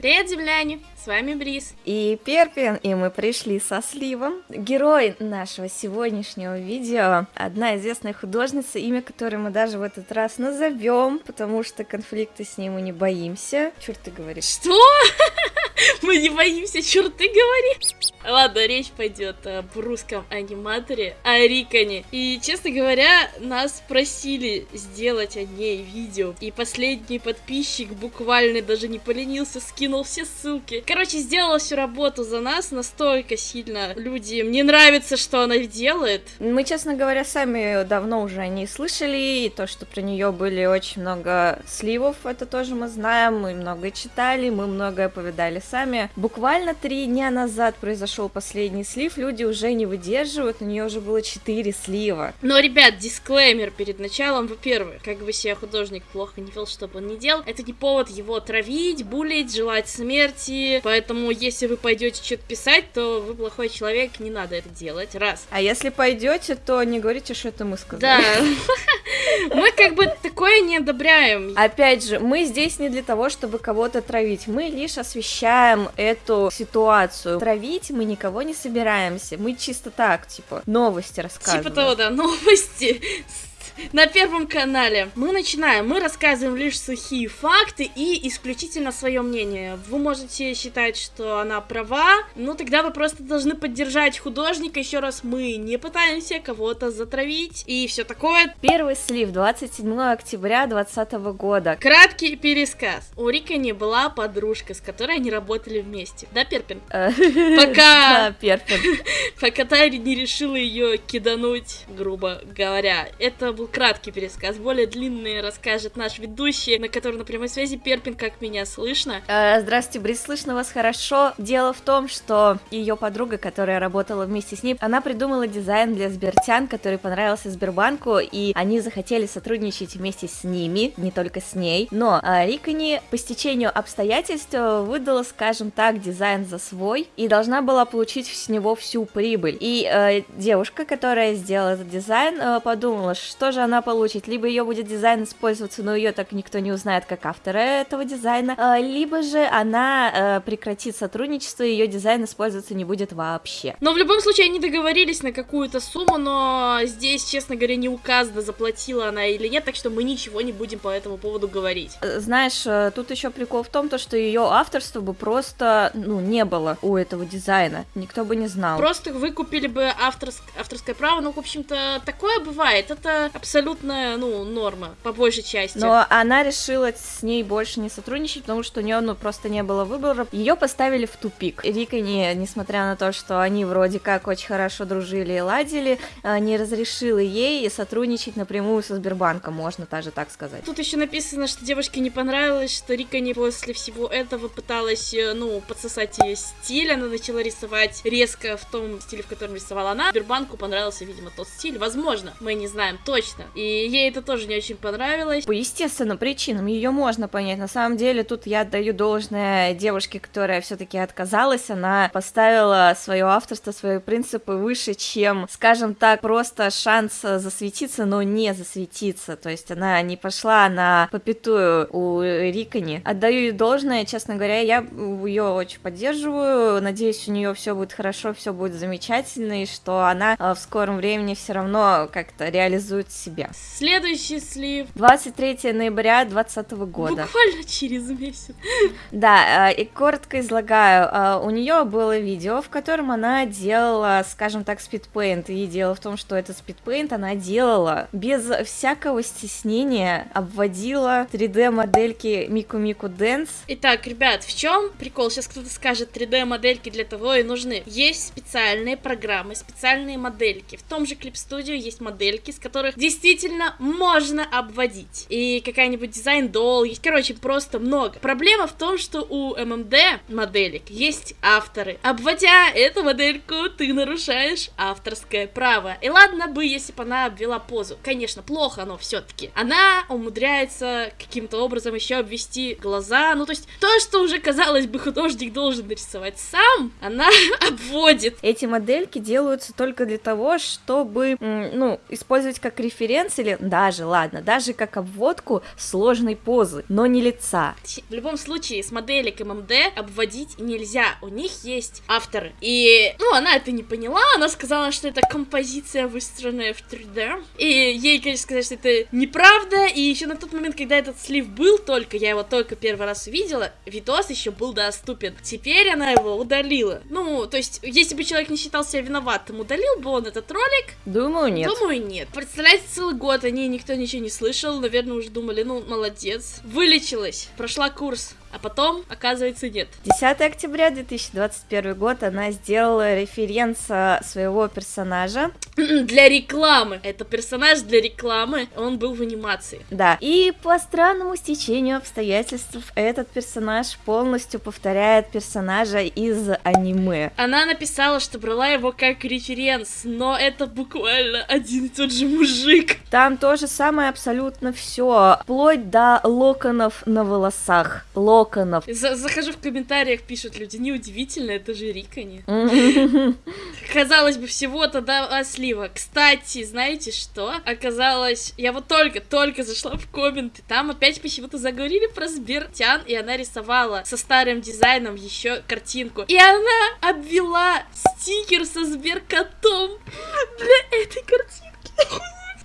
Привет, земляне! С вами Брис. И Перпин, и мы пришли со Сливом. Герой нашего сегодняшнего видео — одна известная художница, имя которой мы даже в этот раз назовем, потому что конфликты с ней мы не боимся. Черт ты говоришь. Что? Мы не боимся, черт ты говоришь? Ладно, речь пойдет об русском аниматоре, о Риконе. И, честно говоря, нас просили сделать о ней видео. И последний подписчик буквально даже не поленился, скинул все ссылки. Короче, сделала всю работу за нас настолько сильно. Люди, мне нравится, что она делает. Мы, честно говоря, сами давно уже о ней слышали, и то, что про нее были очень много сливов, это тоже мы знаем, мы много читали, мы многое повидали сами. Буквально три дня назад произошел последний слив, люди уже не выдерживают, у нее уже было четыре слива. Но, ребят, дисклеймер перед началом. Во-первых, как бы себя художник плохо не вел, чтобы он не делал, это не повод его травить, булить, желать смерти, Поэтому, если вы пойдете что-то писать, то вы плохой человек, не надо это делать. Раз. А если пойдете, то не говорите, что это мы сказали. Да. Мы как бы такое не одобряем. Опять же, мы здесь не для того, чтобы кого-то травить. Мы лишь освещаем эту ситуацию. Травить мы никого не собираемся. Мы чисто так, типа, новости рассказываем. Типа того, да, новости на Первом канале. Мы начинаем, мы рассказываем лишь сухие факты и исключительно свое мнение. Вы можете считать, что она права, но тогда вы просто должны поддержать художника. Еще раз, мы не пытаемся кого-то затравить и все такое. Первый слив 27 октября 2020 года. Краткий пересказ. У Рика не была подружка, с которой они работали вместе. Да, Перпин? Пока... Да, Перпин. Пока Тайри не решила ее кидануть, грубо говоря. Это был краткий пересказ. Более длинный расскажет наш ведущий, на который на прямой связи Перпин, как меня слышно. Э, Здравствуйте, Брис, слышно вас хорошо. Дело в том, что ее подруга, которая работала вместе с ней, она придумала дизайн для Сбертян, который понравился Сбербанку, и они захотели сотрудничать вместе с ними, не только с ней. Но э, Рикони по стечению обстоятельств выдала, скажем так, дизайн за свой и должна была получить с него всю прибыль. И э, девушка, которая сделала этот дизайн, э, подумала, что же она получит. Либо ее будет дизайн использоваться, но ее так никто не узнает как автора этого дизайна, э, либо же она э, прекратит сотрудничество, и ее дизайн использоваться не будет вообще. Но в любом случае они договорились на какую-то сумму, но здесь, честно говоря, не указано, заплатила она или нет, так что мы ничего не будем по этому поводу говорить. Э, Знаешь, э, тут еще прикол в том, то, что ее авторства бы просто, ну, не было у этого дизайна. Никто бы не знал. Просто выкупили бы авторск... авторское право, ну, в общем-то, такое бывает. Это абсолютная, ну, норма, по большей части. Но она решила с ней больше не сотрудничать, потому что у нее, ну, просто не было выбора. Ее поставили в тупик. Рика, не, несмотря на то, что они вроде как очень хорошо дружили и ладили, э, не разрешила ей сотрудничать напрямую со Сбербанком, можно даже так сказать. Тут еще написано, что девушке не понравилось, что Рика не после всего этого пыталась, э, ну, подсосать ее стиль, она начала рисовать резко в том стиле, в котором рисовала она. Сбербанку понравился, видимо, тот стиль, возможно, мы не знаем точно. И ей это тоже не очень понравилось. По естественным причинам ее можно понять. На самом деле, тут я отдаю должное девушке, которая все-таки отказалась. Она поставила свое авторство, свои принципы выше, чем, скажем так, просто шанс засветиться, но не засветиться. То есть она не пошла на попятую у Рикони. Отдаю ей должное, честно говоря, я ее очень поддерживаю. Надеюсь, у нее все будет хорошо, все будет замечательно, и что она э, в скором времени все равно как-то реализует себя. Следующий слив. 23 ноября 2020 года. Буквально через месяц. Да, э, и коротко излагаю. Э, У нее было видео, в котором она делала, скажем так, speedpaint. И дело в том, что этот speedpaint она делала без всякого стеснения, обводила 3D-модельки Miku Miku Dance. Итак, ребят, в чем прикол? Сейчас кто-то скажет, 3D-модельки для того и нужны. Есть специальные программы, специальные модельки. В том же Clip Studio есть модельки, с которых действительно можно обводить. И какая-нибудь Design Doll, есть, короче, просто много. Проблема в том, что у MMD моделек есть авторы. Обводя эту модельку, ты нарушаешь авторское право. И ладно бы, если бы она обвела позу. Конечно, плохо оно все-таки. Она умудряется каким-то образом еще обвести глаза. Ну, то есть, то, что уже, казалось бы, художник должен нарисовать сам, она обводит. Эти модельки делаются только для того, чтобы, ну, использовать как референс или даже, ладно, даже как обводку сложной позы, но не лица. В любом случае, с моделек ММД обводить нельзя, у них есть авторы. И, ну, она это не поняла, она сказала, что это композиция, выстроенная в 3D. И ей, конечно, сказали, что это неправда, и еще на тот момент, когда этот слив был только, я его только первый раз увидела, видос еще был доступен. Теперь она его удалила. Ну, то есть, если бы человек не считал себя виноватым, удалил бы он этот ролик? Думаю, нет. Думаю, нет. Представляете, целый год о ней никто ничего не слышал, наверное, уже думали, ну, молодец. Вылечилась, прошла курс. А потом, оказывается, нет. 10 октября 2021 год она сделала референс своего персонажа. Для рекламы. Это персонаж для рекламы, он был в анимации. Да. И по странному стечению обстоятельств этот персонаж полностью повторяет персонажа из аниме. Она написала, что брала его как референс, но это буквально один и тот же мужик. Там то же самое абсолютно все, вплоть до локонов на волосах. Лок локонов. За захожу в комментариях, пишут люди, неудивительно, это же Рикани. Казалось бы, всего-то два слива. Кстати, знаете что? Оказалось, я вот только-только зашла в комменты, там опять почему-то заговорили про Сбертян, и она рисовала со старым дизайном еще картинку. И она обвела стикер со Сберкотом для этой картинки.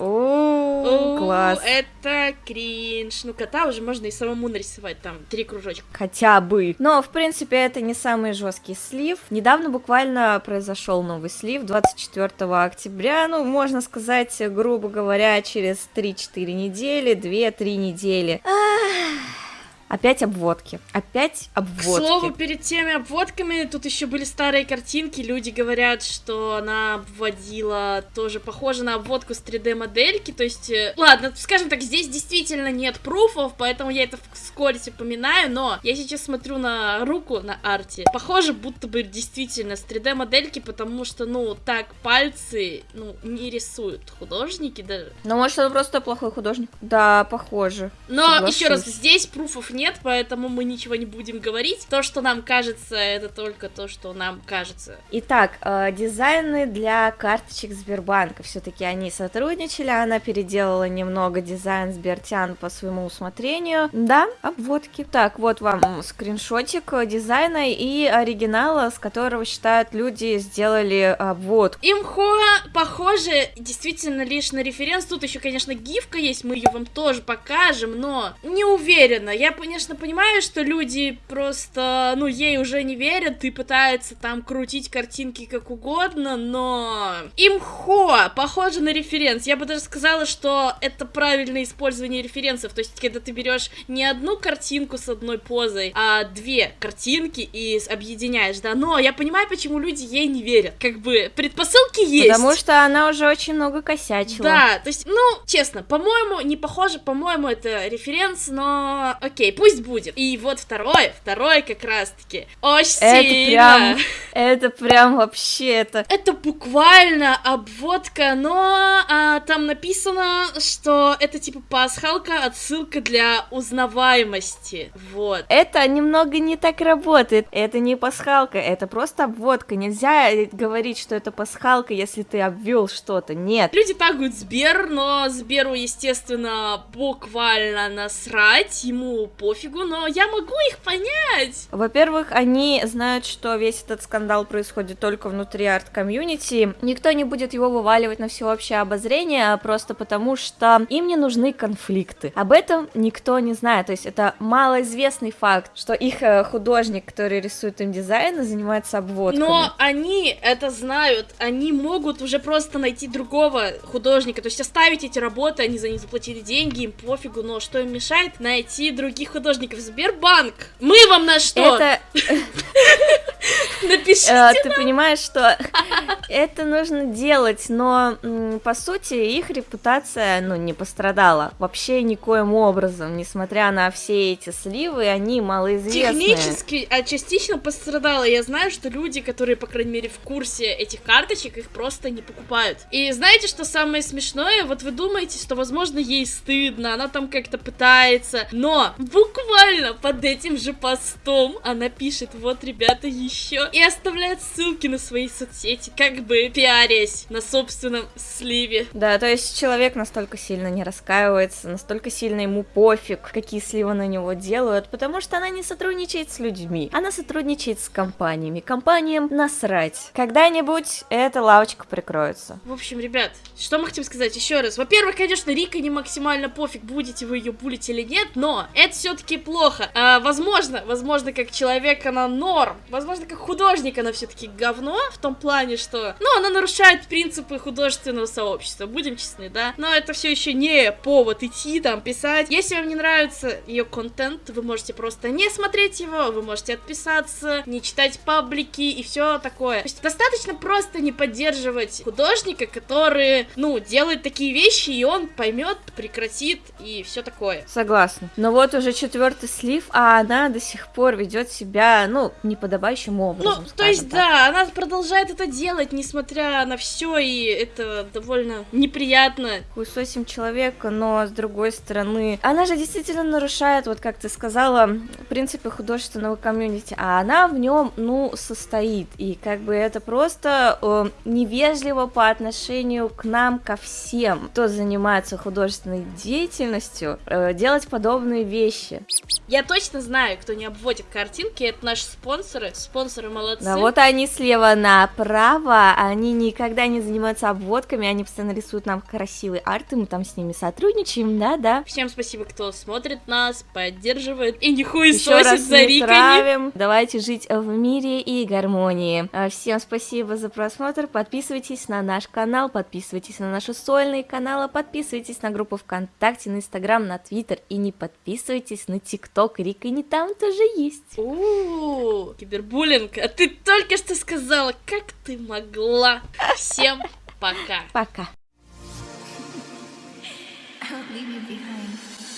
О, класс. Это кринж. Ну, кота уже можно и самому нарисовать, там, три кружочка. Хотя бы. Но, в принципе, это не самый жесткий слив. Недавно буквально произошел новый слив, 24 октября, ну, можно сказать, грубо говоря, через 3-4 недели, 2-3 недели. Ах. Опять обводки. Опять обводки. К слову, перед теми обводками тут еще были старые картинки. Люди говорят, что она обводила тоже похоже на обводку с 3D-модельки. То есть, э, ладно, скажем так, здесь действительно нет пруфов, поэтому я это вскоре упоминаю. Но я сейчас смотрю на руку на арте. Похоже, будто бы действительно с 3D-модельки, потому что, ну, так пальцы, ну, не рисуют художники даже. Ну, может, он просто плохой художник. Да, похоже. Но, Соглашусь. еще раз, здесь пруфов нет нет, поэтому мы ничего не будем говорить. То, что нам кажется, это только то, что нам кажется. Итак, э, дизайны для карточек Сбербанка. Все-таки они сотрудничали, она переделала немного дизайн Сбертян по своему усмотрению. Да, обводки. Так, вот вам скриншотик дизайна и оригинала, с которого считают люди сделали обводку. Имхо похоже действительно лишь на референс. Тут еще, конечно, гифка есть, мы ее вам тоже покажем, но не уверена. Я понимаю, конечно, понимаю, что люди просто, ну, ей уже не верят и пытаются там крутить картинки как угодно, но... Имхо похоже на референс. Я бы даже сказала, что это правильное использование референсов. То есть, когда ты берешь не одну картинку с одной позой, а две картинки и объединяешь, да. Но я понимаю, почему люди ей не верят. Как бы предпосылки есть. Потому что она уже очень много косячила. Да, то есть, ну, честно, по-моему, не похоже, по-моему, это референс, но окей, пусть будет. И вот второе, второе как раз-таки очень это сильно. Прям, это прям вообще это. Это буквально обводка, но а, там написано, что это типа пасхалка, отсылка для узнаваемости. Вот. Это немного не так работает. Это не пасхалка, это просто обводка. Нельзя говорить, что это пасхалка, если ты обвел что-то. Нет. Люди тагают Сбер, но Сберу, естественно, буквально насрать. Ему пофигу, но я могу их понять. Во-первых, они знают, что весь этот скандал происходит только внутри арт-комьюнити. Никто не будет его вываливать на всеобщее обозрение, просто потому что им не нужны конфликты. Об этом никто не знает. То есть это малоизвестный факт, что их э, художник, который рисует им дизайн, занимается обводками. Но они это знают. Они могут уже просто найти другого художника. То есть оставить эти работы, они за них заплатили деньги, им пофигу, но что им мешает найти других художников Сбербанк. Мы вам на что? Это... Напишите э, Ты понимаешь, что это нужно делать, но по сути их репутация, ну, не пострадала вообще никоим образом, несмотря на все эти сливы, они малоизвестные. Технически, а частично пострадала. Я знаю, что люди, которые, по крайней мере, в курсе этих карточек, их просто не покупают. И знаете, что самое смешное? Вот вы думаете, что, возможно, ей стыдно, она там как-то пытается, но буквально под этим же постом она пишет, вот, ребята, еще еще и оставляет ссылки на свои соцсети, как бы пиарясь на собственном сливе. Да, то есть человек настолько сильно не раскаивается, настолько сильно ему пофиг, какие сливы на него делают, потому что она не сотрудничает с людьми, она сотрудничает с компаниями. Компаниям насрать. Когда-нибудь эта лавочка прикроется. В общем, ребят, что мы хотим сказать еще раз? Во-первых, конечно, Рика не максимально пофиг, будете вы ее булить или нет, но это все-таки плохо. А, возможно, возможно, как человек она норм, возможно, как художник она все-таки говно, в том плане, что, ну, она нарушает принципы художественного сообщества, будем честны, да? Но это все еще не повод идти там писать. Если вам не нравится ее контент, вы можете просто не смотреть его, вы можете отписаться, не читать паблики и все такое. То есть достаточно просто не поддерживать художника, который, ну, делает такие вещи, и он поймет, прекратит и все такое. Согласна. Но вот уже четвертый слив, а она до сих пор ведет себя, ну, неподобающим образом. Ну, то есть, так. да, она продолжает это делать, несмотря на все, и это довольно неприятно. Хуесосим человека, но с другой стороны, она же действительно нарушает, вот как ты сказала, принципы художественного комьюнити, а она в нем, ну, состоит. И как бы это просто э, невежливо по отношению к нам, ко всем, кто занимается художественной деятельностью, э, делать подобные вещи. Я точно знаю, кто не обводит картинки, это наши спонсоры. Спонсоры молодцы. Да, вот они слева направо, они никогда не занимаются обводками, они постоянно рисуют нам красивый арт, и мы там с ними сотрудничаем, да-да. Всем спасибо, кто смотрит нас, поддерживает и не хуесосит за Рикани. Давайте жить в мире и гармонии. А, всем спасибо за просмотр, подписывайтесь на наш канал, подписывайтесь на наши сольные каналы, подписывайтесь на группу ВКонтакте, на Инстаграм, на Твиттер и не подписывайтесь на ТикТок, Рика не там тоже есть. Ууу, кибербуллинг, а ты только что сказала, как ты могла. Всем пока. Пока. Leave you behind.